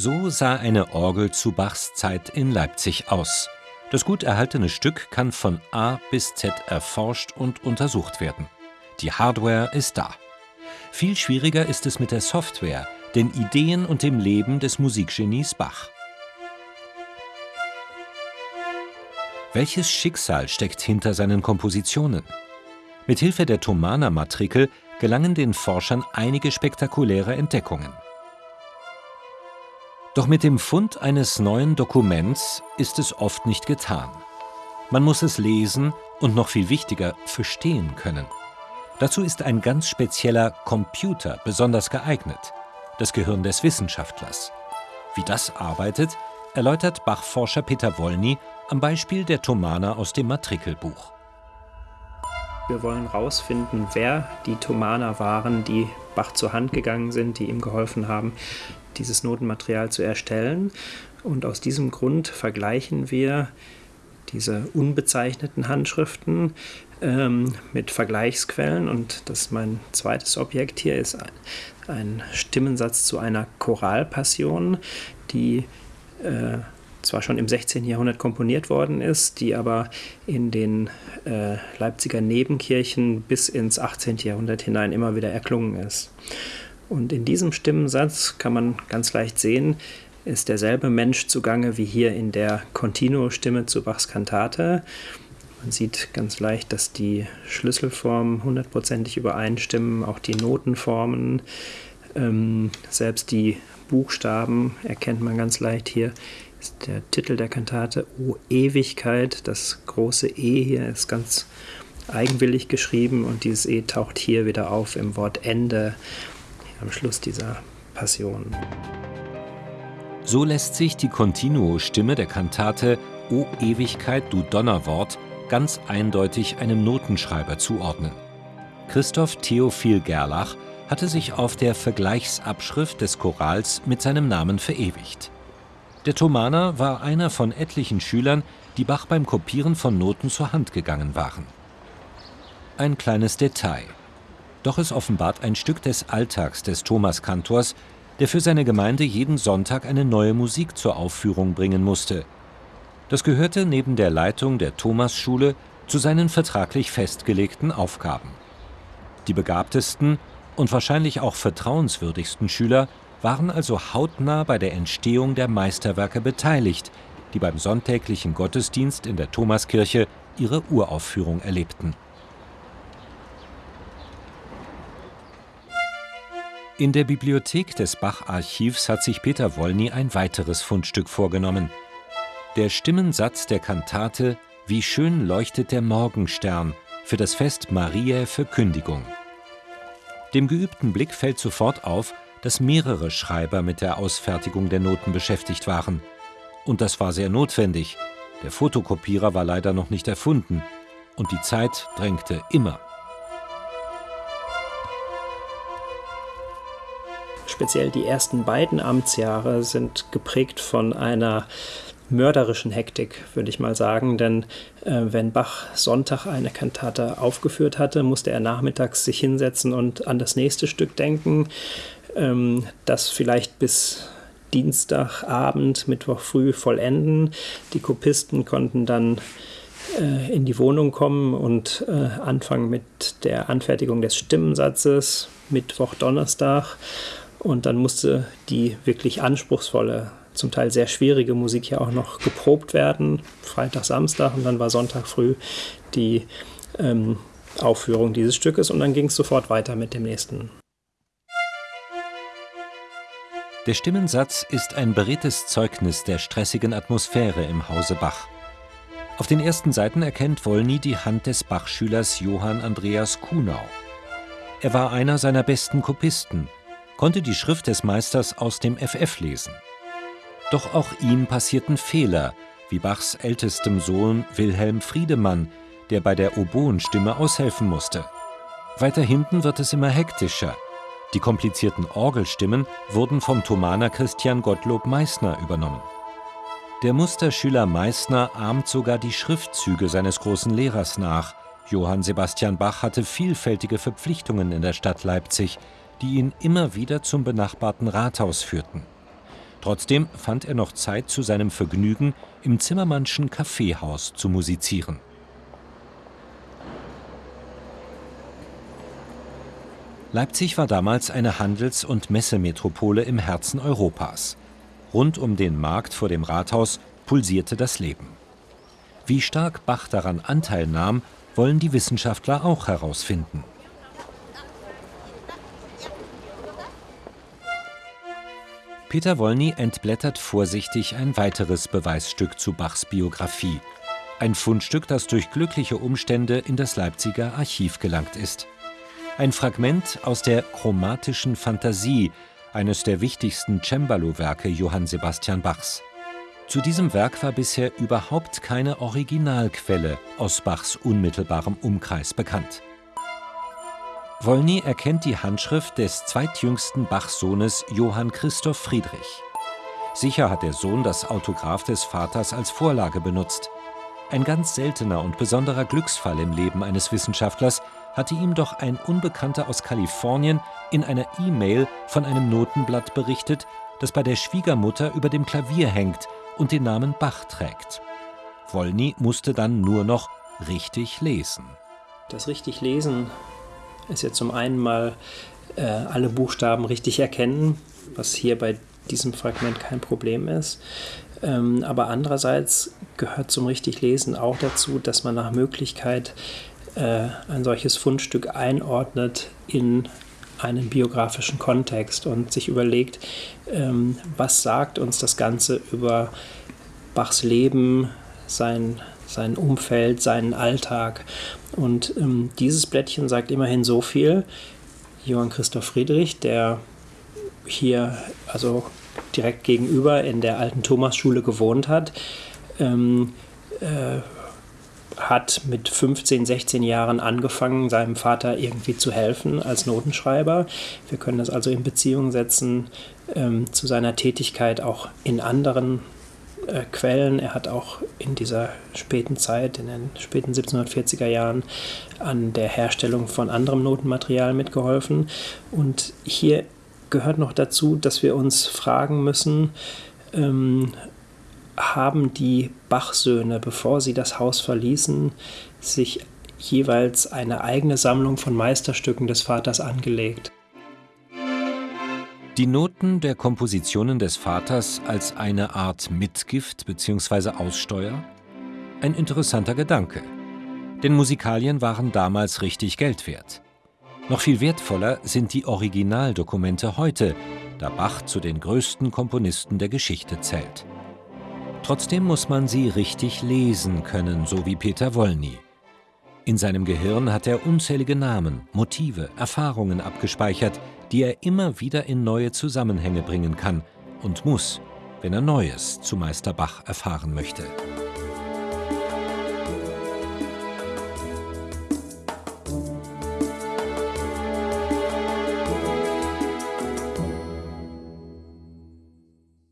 So sah eine Orgel zu Bachs Zeit in Leipzig aus. Das gut erhaltene Stück kann von A bis Z erforscht und untersucht werden. Die Hardware ist da. Viel schwieriger ist es mit der Software, den Ideen und dem Leben des Musikgenies Bach. Welches Schicksal steckt hinter seinen Kompositionen? Mit Hilfe der Thomaner-Matrikel gelangen den Forschern einige spektakuläre Entdeckungen. Doch mit dem Fund eines neuen Dokuments ist es oft nicht getan. Man muss es lesen und noch viel wichtiger verstehen können. Dazu ist ein ganz spezieller Computer besonders geeignet, das Gehirn des Wissenschaftlers. Wie das arbeitet, erläutert Bachforscher Peter Wollny am Beispiel der Thomaner aus dem Matrikelbuch. Wir wollen herausfinden, wer die Thomaner waren, die Bach zur Hand gegangen sind, die ihm geholfen haben, dieses Notenmaterial zu erstellen. Und aus diesem Grund vergleichen wir diese unbezeichneten Handschriften ähm, mit Vergleichsquellen. Und das ist mein zweites Objekt hier, ist ein, ein Stimmensatz zu einer Choralpassion, die äh, zwar schon im 16. Jahrhundert komponiert worden ist, die aber in den äh, Leipziger Nebenkirchen bis ins 18. Jahrhundert hinein immer wieder erklungen ist. Und in diesem Stimmensatz kann man ganz leicht sehen, ist derselbe Mensch zugange wie hier in der Continuo-Stimme zu Bachs Kantate. Man sieht ganz leicht, dass die Schlüsselformen hundertprozentig übereinstimmen, auch die Notenformen, ähm, selbst die Buchstaben erkennt man ganz leicht hier. Ist der Titel der Kantate O Ewigkeit. Das große E hier ist ganz eigenwillig geschrieben und dieses E taucht hier wieder auf im Wort Ende am Schluss dieser Passion. So lässt sich die Continuo-Stimme der Kantate O Ewigkeit, du Donnerwort ganz eindeutig einem Notenschreiber zuordnen. Christoph Theophil Gerlach hatte sich auf der Vergleichsabschrift des Chorals mit seinem Namen verewigt. Der Thomaner war einer von etlichen Schülern, die Bach beim Kopieren von Noten zur Hand gegangen waren. Ein kleines Detail. Doch es offenbart ein Stück des Alltags des Thomaskantors, der für seine Gemeinde jeden Sonntag eine neue Musik zur Aufführung bringen musste. Das gehörte neben der Leitung der Thomasschule zu seinen vertraglich festgelegten Aufgaben. Die begabtesten und wahrscheinlich auch vertrauenswürdigsten Schüler waren also hautnah bei der Entstehung der Meisterwerke beteiligt, die beim sonntäglichen Gottesdienst in der Thomaskirche ihre Uraufführung erlebten. In der Bibliothek des Bach-Archivs hat sich Peter Wollny ein weiteres Fundstück vorgenommen. Der Stimmensatz der Kantate Wie schön leuchtet der Morgenstern für das Fest Mariä Verkündigung. Dem geübten Blick fällt sofort auf, dass mehrere Schreiber mit der Ausfertigung der Noten beschäftigt waren. Und das war sehr notwendig. Der Fotokopierer war leider noch nicht erfunden und die Zeit drängte immer. Speziell die ersten beiden Amtsjahre sind geprägt von einer mörderischen Hektik, würde ich mal sagen. Denn äh, wenn Bach Sonntag eine Kantate aufgeführt hatte, musste er nachmittags sich hinsetzen und an das nächste Stück denken, ähm, das vielleicht bis Dienstagabend, Mittwoch früh vollenden. Die Kopisten konnten dann äh, in die Wohnung kommen und äh, anfangen mit der Anfertigung des Stimmensatzes, Mittwoch, Donnerstag. Und dann musste die wirklich anspruchsvolle, zum Teil sehr schwierige Musik ja auch noch geprobt werden, Freitag, Samstag und dann war Sonntag früh die ähm, Aufführung dieses Stückes und dann ging es sofort weiter mit dem nächsten. Der Stimmensatz ist ein beredtes Zeugnis der stressigen Atmosphäre im Hause Bach. Auf den ersten Seiten erkennt Wollny die Hand des Bachschülers Johann Andreas Kuhnau. Er war einer seiner besten Kopisten konnte die Schrift des Meisters aus dem FF lesen. Doch auch ihm passierten Fehler, wie Bachs ältestem Sohn Wilhelm Friedemann, der bei der Oboenstimme aushelfen musste. Weiter hinten wird es immer hektischer. Die komplizierten Orgelstimmen wurden vom Thomaner Christian Gottlob Meissner übernommen. Der Musterschüler Meissner ahmt sogar die Schriftzüge seines großen Lehrers nach. Johann Sebastian Bach hatte vielfältige Verpflichtungen in der Stadt Leipzig, die ihn immer wieder zum benachbarten Rathaus führten. Trotzdem fand er noch Zeit zu seinem Vergnügen, im Zimmermannschen Kaffeehaus zu musizieren. Leipzig war damals eine Handels- und Messemetropole im Herzen Europas. Rund um den Markt vor dem Rathaus pulsierte das Leben. Wie stark Bach daran Anteil nahm, wollen die Wissenschaftler auch herausfinden. Peter Wolny entblättert vorsichtig ein weiteres Beweisstück zu Bachs Biografie. Ein Fundstück, das durch glückliche Umstände in das Leipziger Archiv gelangt ist. Ein Fragment aus der Chromatischen Fantasie, eines der wichtigsten Cembalo-Werke Johann Sebastian Bachs. Zu diesem Werk war bisher überhaupt keine Originalquelle aus Bachs unmittelbarem Umkreis bekannt. Wolny erkennt die Handschrift des zweitjüngsten Bach-Sohnes Johann Christoph Friedrich. Sicher hat der Sohn das Autograph des Vaters als Vorlage benutzt. Ein ganz seltener und besonderer Glücksfall im Leben eines Wissenschaftlers hatte ihm doch ein Unbekannter aus Kalifornien in einer E-Mail von einem Notenblatt berichtet, das bei der Schwiegermutter über dem Klavier hängt und den Namen Bach trägt. Wolny musste dann nur noch richtig lesen. Das richtig lesen ist ja zum einen mal äh, alle Buchstaben richtig erkennen, was hier bei diesem Fragment kein Problem ist. Ähm, aber andererseits gehört zum richtig Lesen auch dazu, dass man nach Möglichkeit äh, ein solches Fundstück einordnet in einen biografischen Kontext und sich überlegt, ähm, was sagt uns das Ganze über Bachs Leben, sein sein Umfeld, seinen Alltag. Und ähm, dieses Blättchen sagt immerhin so viel. Johann Christoph Friedrich, der hier also direkt gegenüber in der alten Thomasschule gewohnt hat, ähm, äh, hat mit 15, 16 Jahren angefangen, seinem Vater irgendwie zu helfen als Notenschreiber. Wir können das also in Beziehung setzen ähm, zu seiner Tätigkeit auch in anderen äh, Quellen. Er hat auch in dieser späten Zeit, in den späten 1740er Jahren, an der Herstellung von anderem Notenmaterial mitgeholfen. Und hier gehört noch dazu, dass wir uns fragen müssen, ähm, haben die Bachsöhne, bevor sie das Haus verließen, sich jeweils eine eigene Sammlung von Meisterstücken des Vaters angelegt. Die Noten der Kompositionen des Vaters als eine Art Mitgift bzw. Aussteuer? Ein interessanter Gedanke. Denn Musikalien waren damals richtig Geld wert. Noch viel wertvoller sind die Originaldokumente heute, da Bach zu den größten Komponisten der Geschichte zählt. Trotzdem muss man sie richtig lesen können, so wie Peter Wolny. In seinem Gehirn hat er unzählige Namen, Motive, Erfahrungen abgespeichert, die er immer wieder in neue Zusammenhänge bringen kann und muss, wenn er Neues zu Meister Bach erfahren möchte.